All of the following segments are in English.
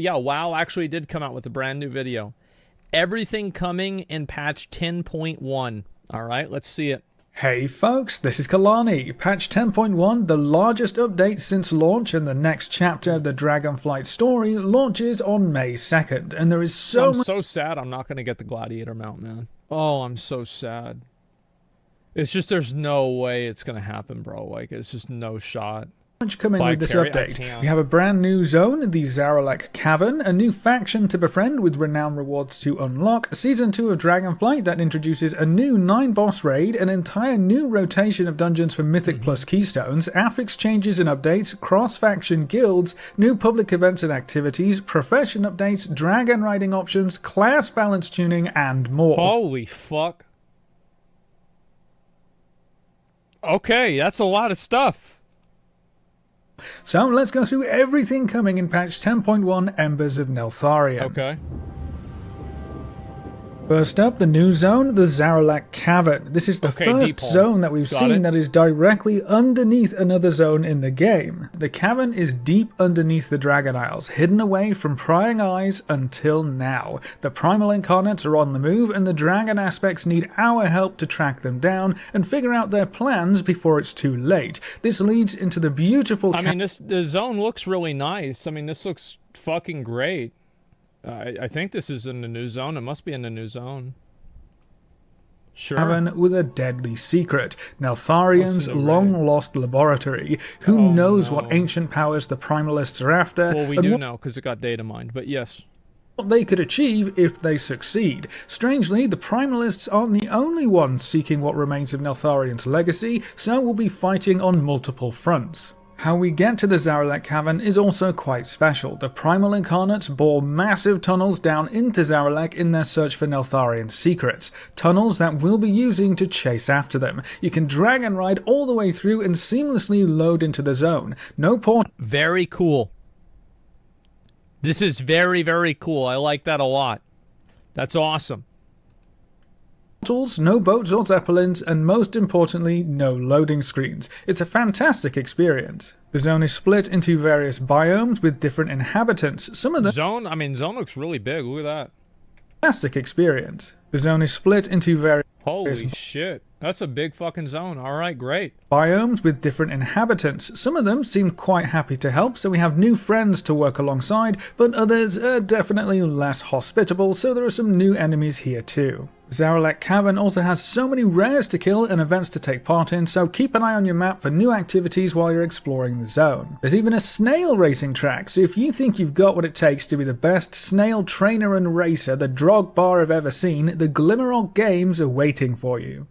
yeah, WoW actually did come out with a brand new video. Everything coming in patch 10.1. All right, let's see it. Hey folks, this is Kalani. Patch 10.1, the largest update since launch and the next chapter of the Dragonflight story launches on May 2nd. And there is so I'm so sad I'm not going to get the Gladiator mount, man. Oh, I'm so sad. It's just there's no way it's going to happen, bro. Like, it's just no shot much coming with this update. We have a brand new zone, the Zaralek Cavern, a new faction to befriend with renown rewards to unlock, Season 2 of Dragonflight that introduces a new 9-boss raid, an entire new rotation of dungeons for Mythic mm -hmm. plus Keystones, affix changes and updates, cross-faction guilds, new public events and activities, profession updates, dragon riding options, class balance tuning, and more. Holy fuck. Okay, that's a lot of stuff. So let's go through everything coming in patch 10.1 Embers of Neltharion. Okay. First up, the new zone, the Zaralek Cavern. This is the okay, first zone that we've Got seen it. that is directly underneath another zone in the game. The cavern is deep underneath the Dragon Isles, hidden away from prying eyes until now. The Primal Incarnates are on the move, and the Dragon aspects need our help to track them down and figure out their plans before it's too late. This leads into the beautiful... I mean, this the zone looks really nice. I mean, this looks fucking great. I, I think this is in the new zone. It must be in the new zone. Sure. Cavern with a deadly secret, Neltharion's long-lost laboratory. Who oh, knows no. what ancient powers the Primalists are after? Well, we do know because it got data mined, but yes. What they could achieve if they succeed. Strangely, the Primalists aren't the only ones seeking what remains of Neltharion's legacy, so we'll be fighting on multiple fronts. How we get to the Zaralek Cavern is also quite special. The Primal Incarnates bore massive tunnels down into Zaralek in their search for Neltharion's secrets. Tunnels that we'll be using to chase after them. You can drag and ride all the way through and seamlessly load into the zone. No port. Very cool. This is very, very cool. I like that a lot. That's awesome portals, no boats or zeppelins, and most importantly, no loading screens. It's a fantastic experience. The zone is split into various biomes with different inhabitants. Some of the zone, I mean, zone looks really big. Look at that. Fantastic experience. The zone is split into various Holy shit. That's a big fucking zone. All right, great. Biomes with different inhabitants. Some of them seem quite happy to help, so we have new friends to work alongside, but others are definitely less hospitable, so there are some new enemies here too. Zaralek Cavern also has so many rares to kill and events to take part in, so keep an eye on your map for new activities while you're exploring the zone. There's even a snail racing track, so if you think you've got what it takes to be the best snail trainer and racer the Drogbar have ever seen, the Glimmerogg Games are waiting for you.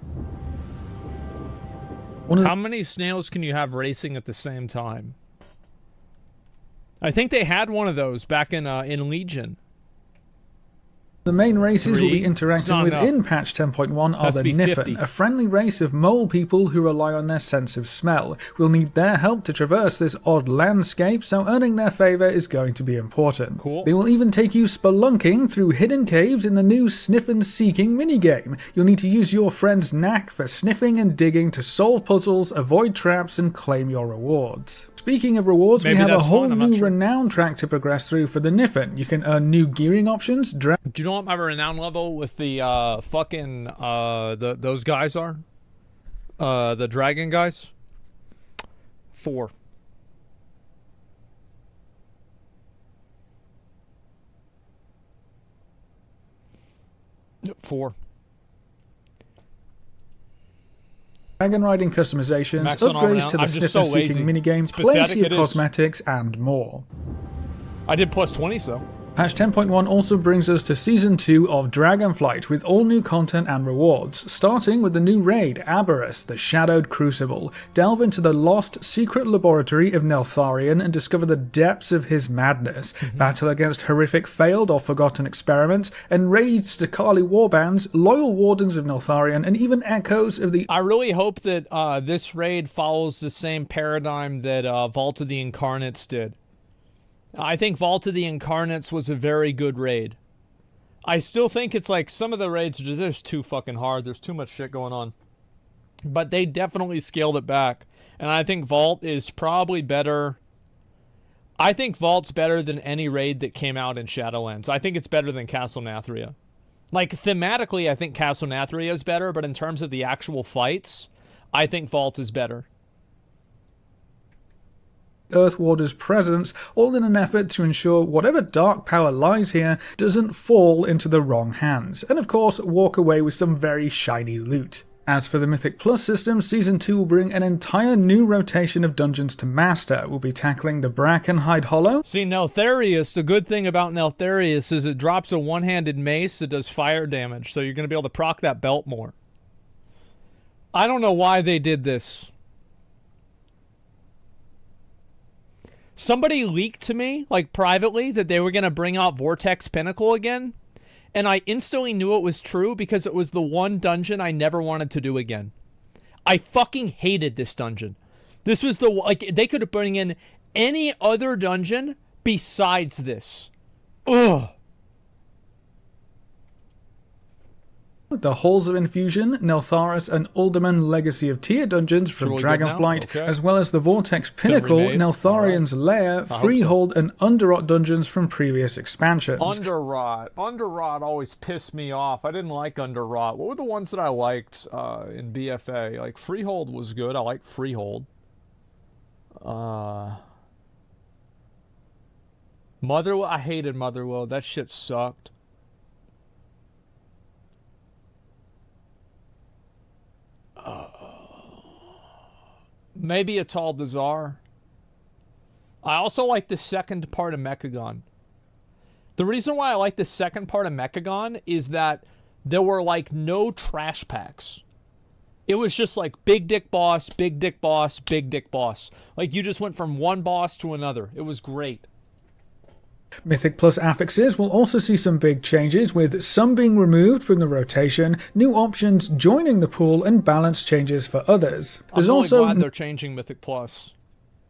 How many snails can you have racing at the same time? I think they had one of those back in uh, in Legion. The main races we will be interacting with in patch 10.1 are the Niffen, a friendly race of mole people who rely on their sense of smell. We'll need their help to traverse this odd landscape, so earning their favour is going to be important. Cool. They will even take you spelunking through hidden caves in the new Sniffenseeking minigame. You'll need to use your friend's knack for sniffing and digging to solve puzzles, avoid traps, and claim your rewards. Speaking of rewards, Maybe we have a whole new sure. renown track to progress through for the Niffen. You can earn new gearing options. Do you know what my renown level with the uh, fucking uh, the those guys are? Uh, the dragon guys. Four. Four. Dragon riding customizations, Max upgrades to the Sniffenseeking minigame, plenty of cosmetics, and more. I did plus 20, so. Patch 10.1 also brings us to Season 2 of Dragonflight with all new content and rewards, starting with the new raid, Aberrus, the Shadowed Crucible. Delve into the lost secret laboratory of Neltharion and discover the depths of his madness. Mm -hmm. Battle against horrific failed or forgotten experiments, enraged Zaqali warbands, loyal wardens of Neltharion, and even echoes of the... I really hope that uh, this raid follows the same paradigm that uh, Vault of the Incarnates did. I think Vault of the Incarnates was a very good raid. I still think it's like some of the raids are just too fucking hard. There's too much shit going on. But they definitely scaled it back. And I think Vault is probably better. I think Vault's better than any raid that came out in Shadowlands. I think it's better than Castle Nathria. Like thematically, I think Castle Nathria is better, but in terms of the actual fights, I think Vault is better. Earthwarder's presence, all in an effort to ensure whatever dark power lies here doesn't fall into the wrong hands, and of course walk away with some very shiny loot. As for the Mythic Plus system, Season 2 will bring an entire new rotation of dungeons to master. We'll be tackling the Brackenhide Hollow. See, Neltharus, the good thing about Neltharus is it drops a one-handed mace that does fire damage, so you're going to be able to proc that belt more. I don't know why they did this. Somebody leaked to me, like privately, that they were going to bring out Vortex Pinnacle again. And I instantly knew it was true because it was the one dungeon I never wanted to do again. I fucking hated this dungeon. This was the, like, they could bring in any other dungeon besides this. Ugh. The Halls of Infusion, Neltharus, and Uldaman Legacy of Tyr dungeons from Dragonflight, okay. as well as the Vortex Pinnacle, Neltharion's right. Lair, Freehold, so. and Underrot dungeons from previous expansions. Underrot. Underrot always pissed me off. I didn't like Underrot. What were the ones that I liked uh, in BFA? Like Freehold was good. I liked Freehold. Uh, Motherwell. I hated Motherwell. That shit sucked. Maybe it's all Dazar. I also like the second part of Mechagon. The reason why I like the second part of Mechagon is that there were like no trash packs. It was just like big dick boss, big dick boss, big dick boss. Like you just went from one boss to another. It was great. Mythic Plus affixes will also see some big changes, with some being removed from the rotation, new options joining the pool, and balance changes for others. There's I'm really also glad they're changing Mythic Plus.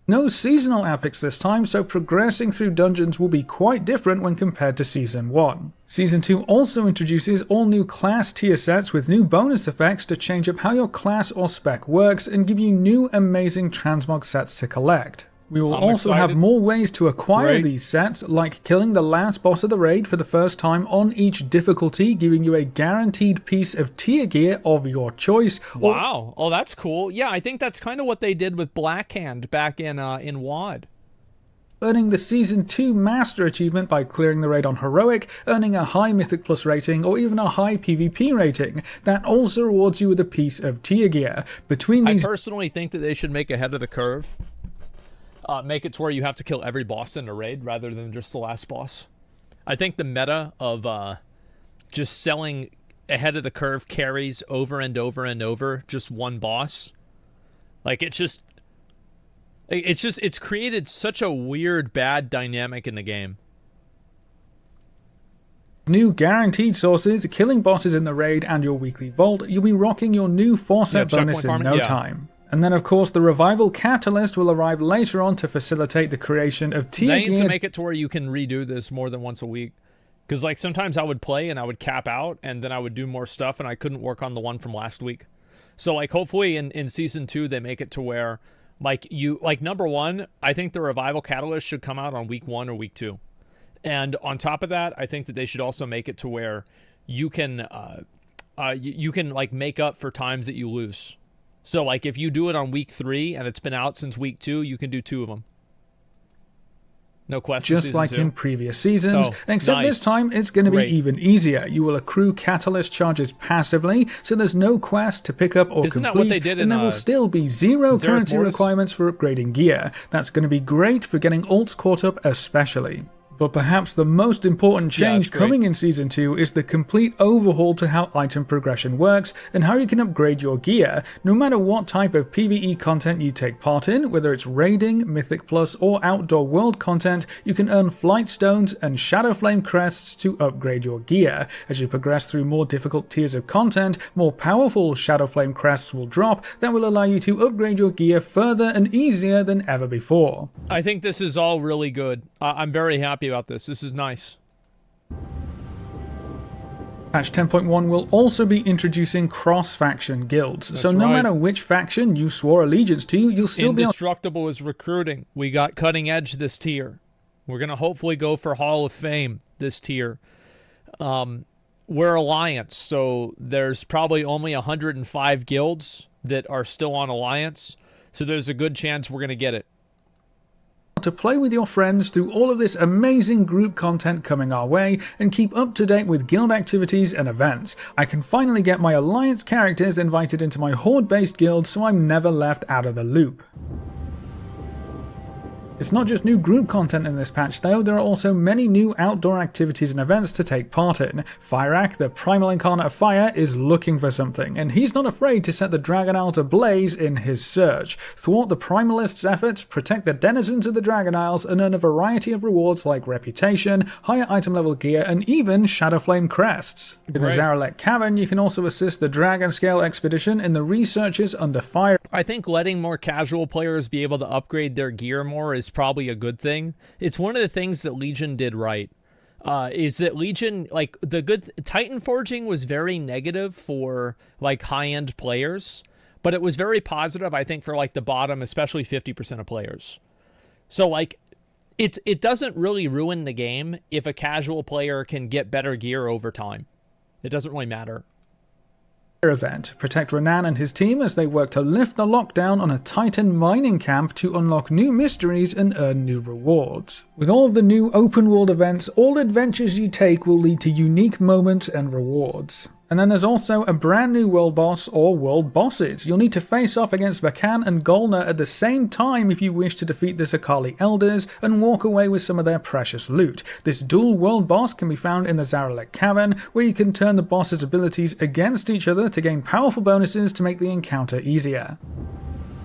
No seasonal affix this time, so progressing through dungeons will be quite different when compared to Season 1. Season 2 also introduces all new class tier sets with new bonus effects to change up how your class or spec works and give you new amazing transmog sets to collect. We will I'm also excited. have more ways to acquire Great. these sets, like killing the last boss of the raid for the first time on each difficulty, giving you a guaranteed piece of tier gear of your choice. Wow. oh, that's cool. Yeah, I think that's kind of what they did with Blackhand back in uh, in WoD. Earning the Season 2 Master achievement by clearing the raid on Heroic, earning a high Mythic Plus rating, or even a high PvP rating. That also rewards you with a piece of tier gear. Between these... I personally think that they should make ahead of the curve uh, make it to where you have to kill every boss in a raid rather than just the last boss. I think the meta of uh, just selling ahead of the curve carries over and over and over just one boss, like it's just, it's just, it's created such a weird, bad dynamic in the game. New guaranteed sources, killing bosses in the raid, and your weekly vault, you'll be rocking your new 4 set yeah, bonus in no yeah. time. And then, of course, the Revival Catalyst will arrive later on to facilitate the creation of tier They need to make it to where you can redo this more than once a week. Because, like, sometimes I would play and I would cap out, and then I would do more stuff, and I couldn't work on the one from last week. So, like, hopefully in, in Season 2, they make it to where, like, you... Like, number one, I think the Revival Catalyst should come out on week one or week two. And on top of that, I think that they should also make it to where you can... Uh, uh, you, you can, like, make up for times that you lose. So, like, if you do it on week three and it's been out since week two, you can do two of them. No question. Just like two. in previous seasons, oh, except nice. this time it's going to be even easier. You will accrue catalyst charges passively, so there's no quest to pick up or Isn't complete, and in, there uh, will still be zero currency requirements for upgrading gear. That's going to be great for getting alts caught up, especially. But perhaps the most important change yeah, coming in Season 2 is the complete overhaul to how item progression works and how you can upgrade your gear, no matter what type of PvE content you take part in, whether it's raiding, Mythic Plus, or outdoor world content, you can earn Flight Stones and Shadowflame Crests to upgrade your gear. As you progress through more difficult tiers of content, more powerful Shadowflame Crests will drop that will allow you to upgrade your gear further and easier than ever before. I think this is all really good. I'm very happy about this. This is nice. Patch 10.1 will also be introducing cross-faction guilds, That's so no right. matter which faction you swore allegiance to, you'll still Indestructible be- Indestructible is recruiting. We got Cutting Edge this tier. We're going to hopefully go for Hall of Fame this tier. Um, we're Alliance, so there's probably only 105 guilds that are still on Alliance. So there's a good chance we're going to get it to play with your friends through all of this amazing group content coming our way and keep up to date with guild activities and events. I can finally get my alliance characters invited into my horde based guild so I'm never left out of the loop. It's not just new group content in this patch though, there are also many new outdoor activities and events to take part in. Fyrakk, the primal incarnate of fire, is looking for something, and he's not afraid to set the Dragon Isle ablaze in his search. Thwart the primalists' efforts, protect the denizens of the Dragon Isles, and earn a variety of rewards like reputation, higher item level gear, and even Shadowflame crests. In right. the Zaralek Cavern, you can also assist the Dragon Scale expedition in the researches under fire. I think letting more casual players be able to upgrade their gear more is probably a good thing. It's one of the things that Legion did right. Uh, is that Legion like the good Titan forging was very negative for like high end players, but it was very positive, I think, for like the bottom, especially 50% of players. So like it it doesn't really ruin the game if a casual player can get better gear over time. It doesn't really matter event. Protect Renan and his team as they work to lift the lockdown on a Titan mining camp to unlock new mysteries and earn new rewards. With all of the new open world events, all adventures you take will lead to unique moments and rewards. And then there's also a brand new world boss or world bosses. You'll need to face off against Vakan and Gholna at the same time if you wish to defeat the Zaqali elders and walk away with some of their precious loot. This dual world boss can be found in the Zaralek Cavern, where you can turn the boss's abilities against each other to gain powerful bonuses to make the encounter easier.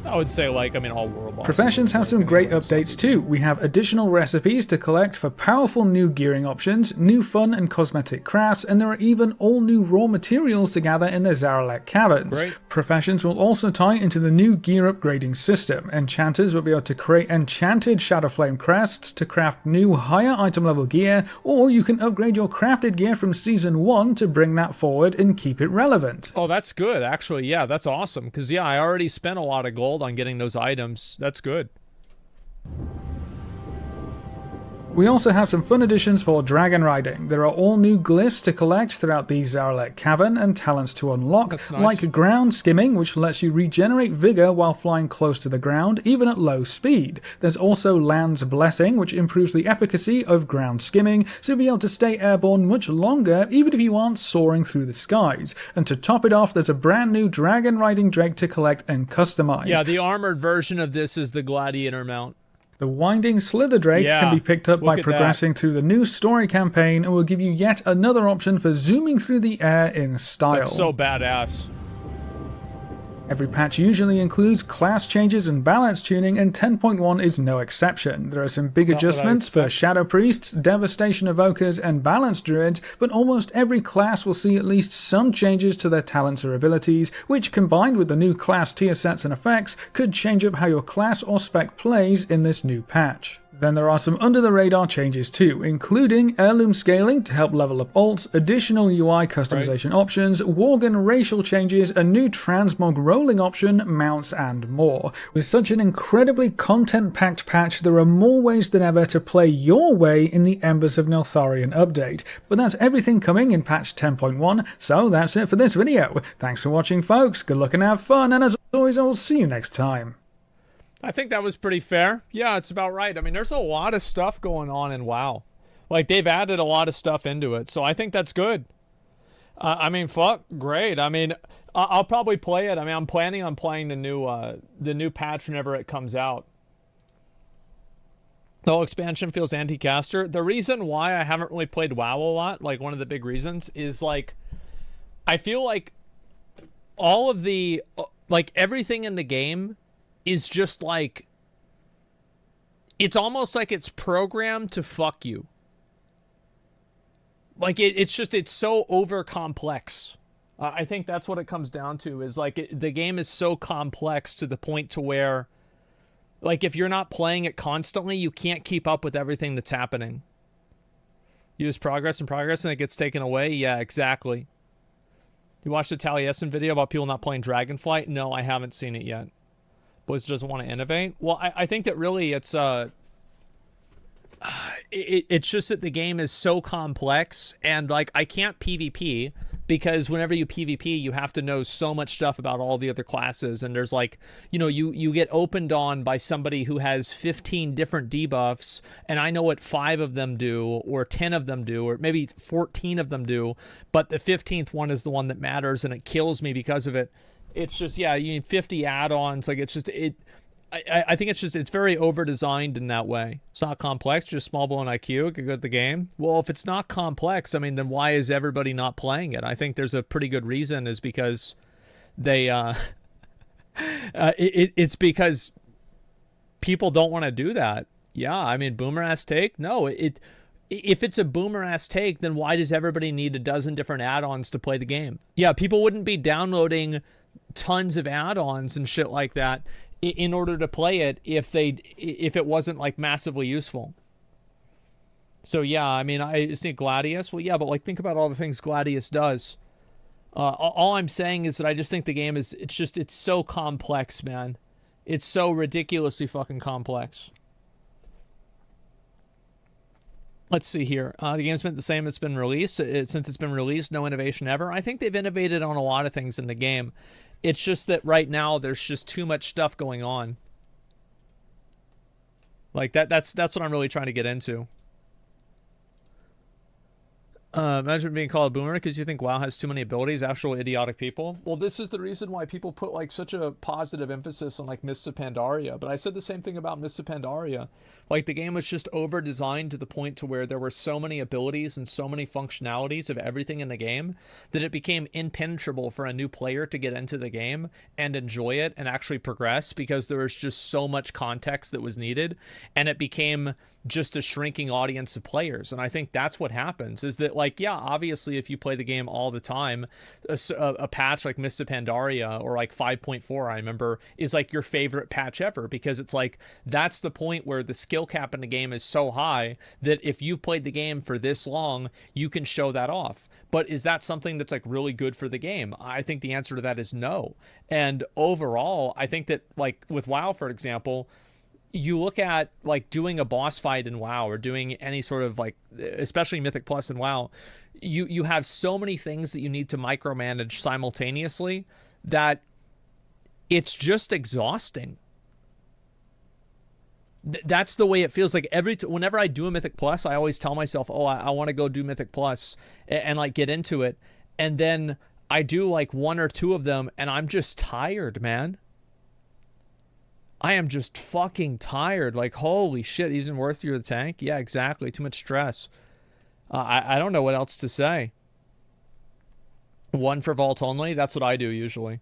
I would say, like, I mean, all world bosses. Professions have some great updates too. We have additional recipes to collect for powerful new gearing options, new fun and cosmetic crafts, and there are even all new raw materials to gather in the Zaralek Caverns. Great. Professions will also tie into the new gear upgrading system. Enchanters will be able to create enchanted Shadowflame crests to craft new higher item level gear, or you can upgrade your crafted gear from Season 1 to bring that forward and keep it relevant. Oh, that's good, actually. Yeah, that's awesome. Because, yeah, I already spent a lot of gold on getting those items. That's good. We also have some fun additions for dragon riding. There are all new glyphs to collect throughout the Zaralek Cavern and talents to unlock, nice. like ground skimming, which lets you regenerate vigor while flying close to the ground, even at low speed. There's also Land's Blessing, which improves the efficacy of ground skimming, so you'll be able to stay airborne much longer, even if you aren't soaring through the skies. And to top it off, there's a brand new dragon riding drake to collect and customize. Yeah, the armored version of this is the Gladiator mount. The Winding Slitherdrake yeah, can be picked up by progressing that. through the new story campaign and will give you yet another option for zooming through the air in style. That's so badass. Every patch usually includes class changes and balance tuning, and 10.1 is no exception. There are some big Not adjustments for Shadow Priests, Devastation Evokers, and Balance Druids, but almost every class will see at least some changes to their talents or abilities, which combined with the new class tier sets and effects, could change up how your class or spec plays in this new patch. Then there are some under the radar changes too, including heirloom scaling to help level up alts, additional UI customization right. options, Worgen racial changes, a new transmog rolling option, mounts, and more. With such an incredibly content packed patch, there are more ways than ever to play your way in the Embers of Neltharion update. But that's everything coming in patch 10.1, so that's it for this video. Thanks for watching, folks. Good luck and have fun, and as always, I'll see you next time. I think that was pretty fair. Yeah, it's about right. I mean, there's a lot of stuff going on in WoW. Like, they've added a lot of stuff into it, so I think that's good. Uh, I mean, fuck, great. I mean, I'll probably play it. I mean, I'm planning on playing the new uh, the new patch whenever it comes out. The whole expansion feels anti-caster. The reason why I haven't really played WoW a lot, like one of the big reasons, is like I feel like all of the like everything in the game is just like it's almost like it's programmed to fuck you. Like it, it's just it's so over complex. Uh, I think that's what it comes down to is like it, the game is so complex to the point to where like if you're not playing it constantly, you can't keep up with everything that's happening. Use progress and progress and it gets taken away. Yeah, exactly. You watched the Taliesin video about people not playing Dragonflight? No, I haven't seen it yet. Blizzard doesn't want to innovate. Well, I, I think that really it's uh, it, it's just that the game is so complex and like I can't PvP because whenever you PvP, you have to know so much stuff about all the other classes, and there's like, you know, you you get opened on by somebody who has 15 different debuffs, and I know what five of them do, or 10 of them do, or maybe 14 of them do, but the 15th one is the one that matters, and it kills me because of it. It's just yeah, you need 50 add-ons, like it's just it I, I think it's just it's very over designed in that way. It's not complex, just small blown IQ, good at the game. Well, if it's not complex, I mean, then why is everybody not playing it? I think there's a pretty good reason is because they uh, uh it, it's because people don't want to do that. Yeah, I mean, boomer ass take. No, it if it's a boomer ass take, then why does everybody need a dozen different add-ons to play the game? Yeah, people wouldn't be downloading tons of add-ons and shit like that in order to play it if they if it wasn't like massively useful. So yeah, I mean, I think Gladius. Well, yeah, but like think about all the things Gladius does. Uh, all I'm saying is that I just think the game is it's just it's so complex, man. It's so ridiculously fucking complex. Let's see here. Uh, the game's been the same. It's been released it, since it's been released. No innovation ever. I think they've innovated on a lot of things in the game. It's just that right now there's just too much stuff going on. Like that that's that's what I'm really trying to get into. Uh, imagine being called a boomer because you think WoW has too many abilities. Actual idiotic people. Well, this is the reason why people put like such a positive emphasis on like Mists of Pandaria. But I said the same thing about Mists of Pandaria. Like the game was just over designed to the point to where there were so many abilities and so many functionalities of everything in the game that it became impenetrable for a new player to get into the game and enjoy it and actually progress because there was just so much context that was needed, and it became just a shrinking audience of players. And I think that's what happens is that, like, yeah, obviously, if you play the game all the time, a, a patch like Mists of Pandaria or like 5.4, I remember, is like your favorite patch ever because it's like that's the point where the skill cap in the game is so high that if you've played the game for this long, you can show that off. But is that something that's like really good for the game? I think the answer to that is no. And overall, I think that, like, with WoW, for example, you look at like doing a boss fight in WoW or doing any sort of like especially Mythic Plus in WoW, you you have so many things that you need to micromanage simultaneously that it's just exhausting. Th- that's the way it feels like every t- whenever I do a Mythic Plus, I always tell myself, "Oh, I, I want to go do Mythic Plus and, and like get into it." And then I do like one or two of them and I'm just tired, man. I am just fucking tired. Like, holy shit, in worth through the tank? Yeah, exactly. Too much stress. Uh, I, I don't know what else to say. One for vault only? That's what I do usually.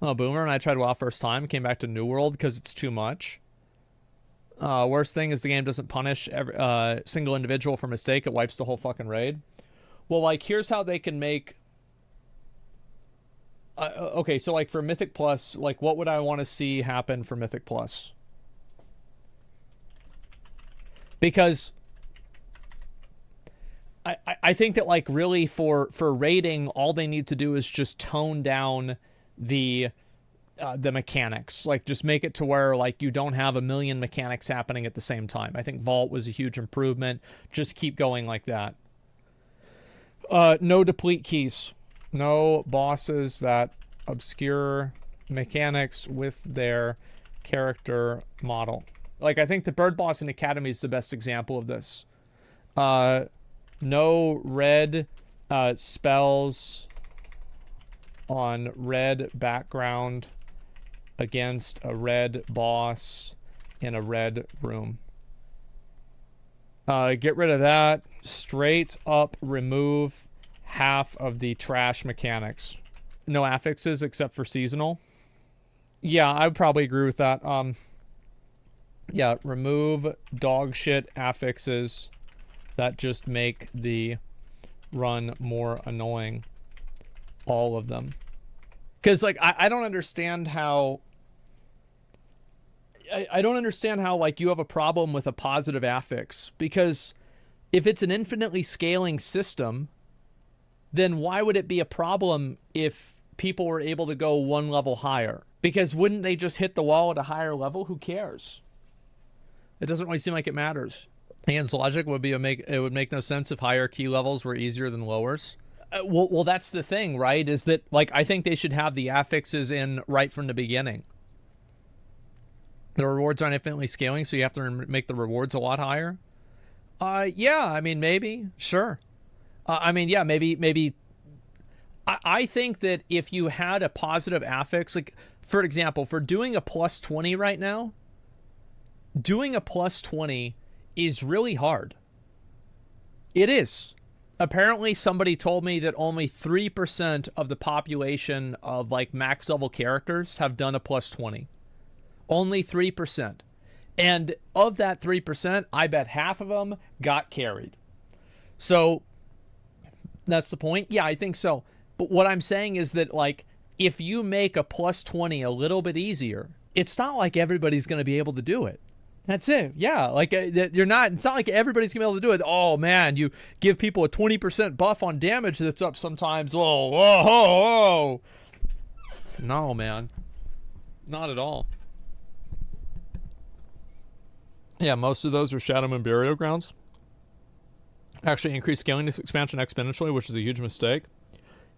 Oh, Boomer and I tried WoW first time. Came back to New World because it's too much. Uh, worst thing is the game doesn't punish every uh, single individual for mistake. It wipes the whole fucking raid. Well, like, here's how they can make uh, okay, so like for Mythic Plus, like what would I want to see happen for Mythic Plus? Because I, I think that like really for for rating, all they need to do is just tone down the uh, the mechanics. Like just make it to where like you don't have a million mechanics happening at the same time. I think Vault was a huge improvement. Just keep going like that. Uh, no deplete keys. No bosses that obscure mechanics with their character model. Like, I think the Bird Boss in Academy is the best example of this. Uh, no red uh, spells on red background against a red boss in a red room. Uh, get rid of that. Straight up remove half of the trash mechanics. No affixes except for seasonal. Yeah, I would probably agree with that. Um, yeah, remove dog shit affixes that just make the run more annoying. All of them. Because, like, I, I don't understand how... I, I don't understand how, like, you have a problem with a positive affix. Because if it's an infinitely scaling system then why would it be a problem if people were able to go one level higher? Because wouldn't they just hit the wall at a higher level? Who cares? It doesn't really seem like it matters. Ian's logic would be a make it would make no sense if higher key levels were easier than lowers. Uh, well, well, that's the thing, right? Is that like I think they should have the affixes in right from the beginning. The rewards aren't infinitely scaling, so you have to make the rewards a lot higher. Uh, yeah, I mean maybe, sure. Uh, I mean, yeah, maybe, maybe. I, I think that if you had a positive affix, like for example, for doing a plus twenty right now, doing a plus twenty is really hard. It is. Apparently, somebody told me that only 3% of the population of like max level characters have done a plus 20. Only 3%. And of that 3%, I bet half of them got carried. So that's the point. Yeah, I think so. But what I'm saying is that, like, if you make a plus 20 a little bit easier, it's not like everybody's going to be able to do it. That's it. Yeah, like uh, you're not. It's not like everybody's gonna be able to do it. Oh man, you give people a twenty percent buff on damage that's up sometimes. Whoa, whoa, whoa, whoa. No, man, not at all. Yeah, most of those are Shadowmoon Burial Grounds. Actually, increase scaling this expansion exponentially, which is a huge mistake.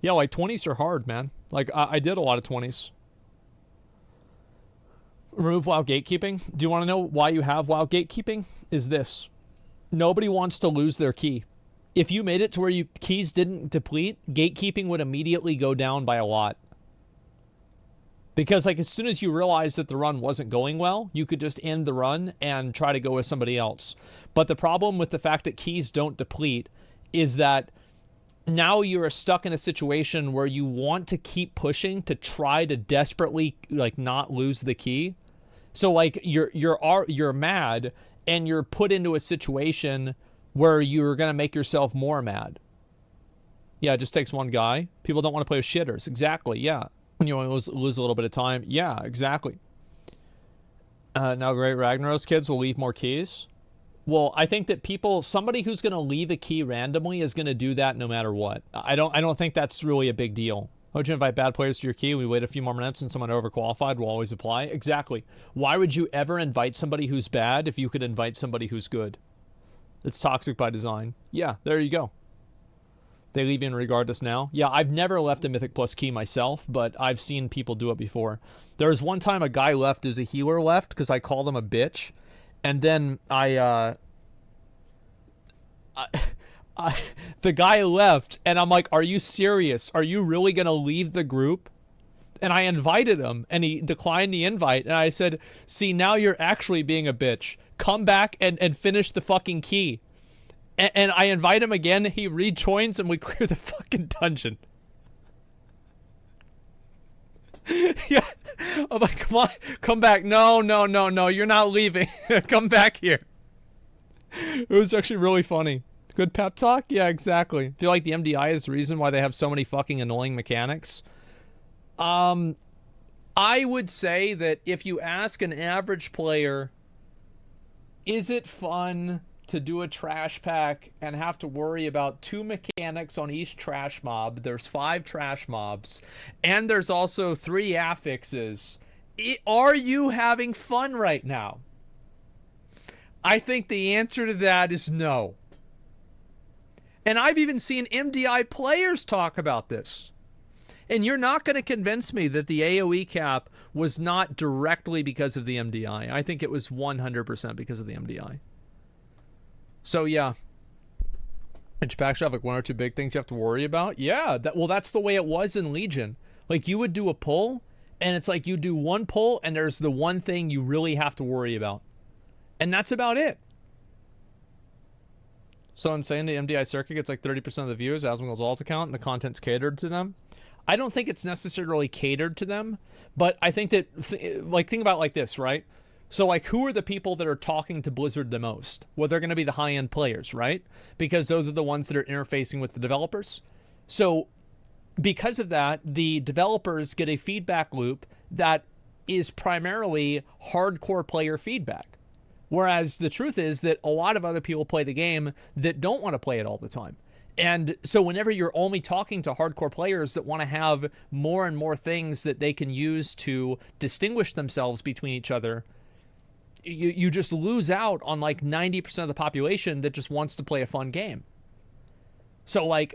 Yeah, like 20s are hard, man. Like, I, I did a lot of 20s. Remove WoW gatekeeping. Do you want to know why you have WoW gatekeeping? Is this. Nobody wants to lose their key. If you made it to where you keys didn't deplete, gatekeeping would immediately go down by a lot. Because like as soon as you realize that the run wasn't going well, you could just end the run and try to go with somebody else. But the problem with the fact that keys don't deplete is that now you're stuck in a situation where you want to keep pushing to try to desperately like not lose the key. So like you're you're you're mad and you're put into a situation where you're going to make yourself more mad. Yeah, it just takes one guy. People don't want to play with shitters. Exactly. Yeah you know, lose, lose a little bit of time. Yeah, exactly. Uh, now, great Ragnaros kids will leave more keys. Well, I think that people, somebody who's going to leave a key randomly is going to do that no matter what. I don't, I don't think that's really a big deal. Would you invite bad players to your key? We wait a few more minutes and someone overqualified will always apply. Exactly. Why would you ever invite somebody who's bad if you could invite somebody who's good? It's toxic by design. Yeah, there you go. They leave in regardless now. Yeah, I've never left a Mythic Plus key myself, but I've seen people do it before. There was one time a guy left as a healer left because I called him a bitch. And then I, uh, I, I, the guy left, and I'm like, Are you serious? Are you really going to leave the group? And I invited him, and he declined the invite. And I said, See, now you're actually being a bitch. Come back and, and finish the fucking key and, and I invite him again. He rejoins, and we clear the fucking dungeon. yeah. I'm like, come on, come back. No, no, no, no. You're not leaving. come back here. It was actually really funny. Good pep talk? Yeah, exactly. I feel like the MDI is the reason why they have so many fucking annoying mechanics. Um, I would say that if you ask an average player, is it fun to do a trash pack and have to worry about two mechanics on each trash mob. There's five trash mobs, and there's also three affixes. are you having fun right now? I think the answer to that is no. And I've even seen MDI players talk about this. And you're not going to convince me that the AoE cap was not directly because of the MDI. I think it was 100% because of the MDI. So yeah. Each pack should have like one or two big things you have to worry about. Yeah, that well that's the way it was in Legion. Like you would do a pull and it's like you do one pull and there's the one thing you really have to worry about. And that's about it. So insane the MDI circuit gets like 30% of the viewers, Asmongold's alt account, and the content's catered to them. I don't think it's necessarily catered to them, but I think that, th- like, think about like this, right? So, like, who are the people that are talking to Blizzard the most? Well, they're going to be the high end players, right? Because those are the ones that are interfacing with the developers. So, because of that, the developers get a feedback loop that is primarily hardcore player feedback. Whereas the truth is that a lot of other people play the game that don't want to play it all the time. And so, whenever you're only talking to hardcore players that want to have more and more things that they can use to distinguish themselves between each other, you you just lose out on like 90% of the population that just wants to play a fun game. So like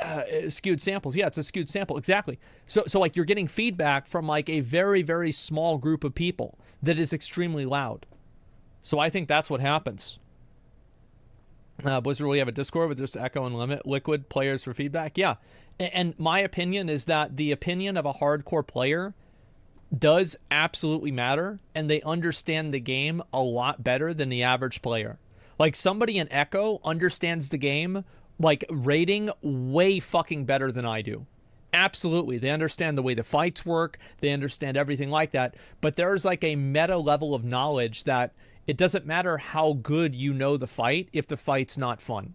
uh, skewed samples. Yeah, it's a skewed sample. Exactly. So so like you're getting feedback from like a very very small group of people that is extremely loud. So I think that's what happens. Uh, Blizzard will have a Discord with just Echo and Limit Liquid players for feedback. Yeah, and my opinion is that the opinion of a hardcore player does absolutely matter, and they understand the game a lot better than the average player. Like somebody in Echo understands the game like rating way fucking better than I do. Absolutely. They understand the way the fights work, they understand everything like that. But there's like a meta level of knowledge that it doesn't matter how good you know the fight if the fight's not fun.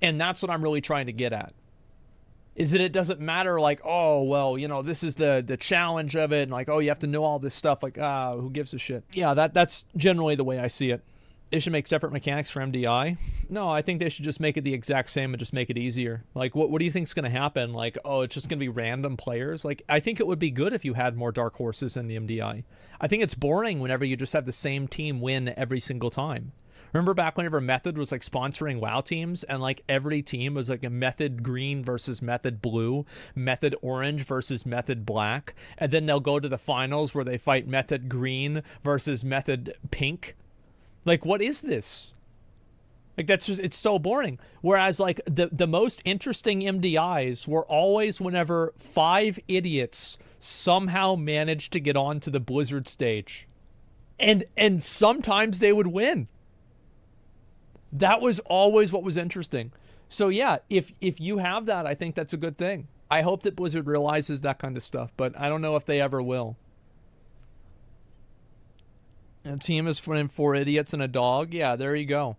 And that's what I'm really trying to get at. Is that it doesn't matter like, oh, well, you know, this is the the challenge of it and like, oh, you have to know all this stuff like, ah, who gives a shit. Yeah, that that's generally the way I see it they should make separate mechanics for MDI. No, I think they should just make it the exact same and just make it easier. Like, what what do you think is going to happen? Like, oh, it's just going to be random players. Like, I think it would be good if you had more dark horses in the MDI. I think it's boring whenever you just have the same team win every single time. Remember back whenever Method was like sponsoring WoW teams and like every team was like a Method Green versus Method Blue, Method Orange versus Method Black, and then they'll go to the finals where they fight Method Green versus Method Pink like, what is this? Like that's just it's so boring. Whereas like the the most interesting MDIs were always whenever five idiots somehow managed to get onto the Blizzard stage. And and sometimes they would win. That was always what was interesting. So yeah, if if you have that, I think that's a good thing. I hope that Blizzard realizes that kind of stuff, but I don't know if they ever will. A team is for four idiots and a dog. Yeah, there you go.